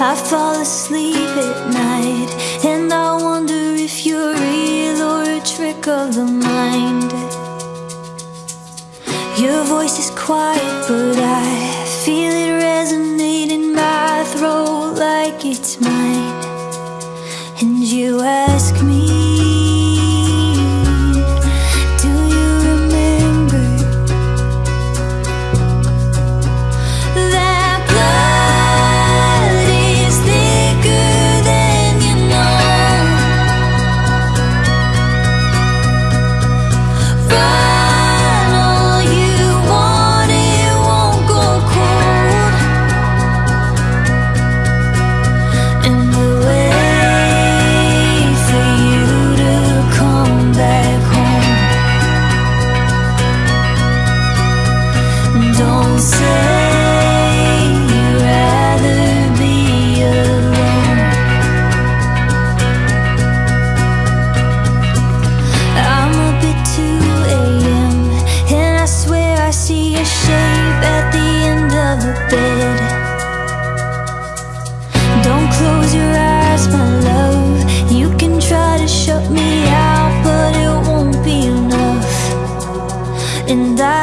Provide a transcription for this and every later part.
I fall asleep at night And I wonder if you're real or a trick of the mind. Your voice is quiet but I feel it resonate in my throat like it's mine.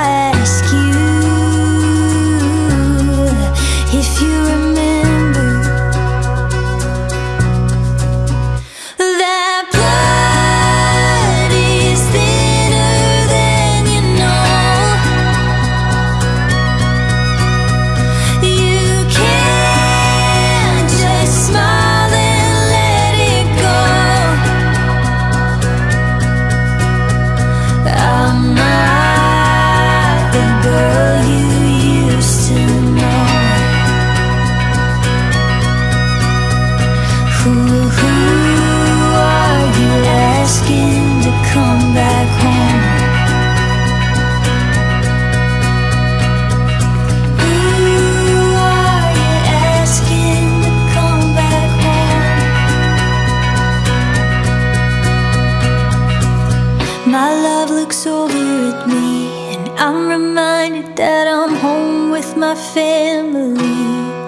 ask here at me And I'm reminded that I'm home with my family.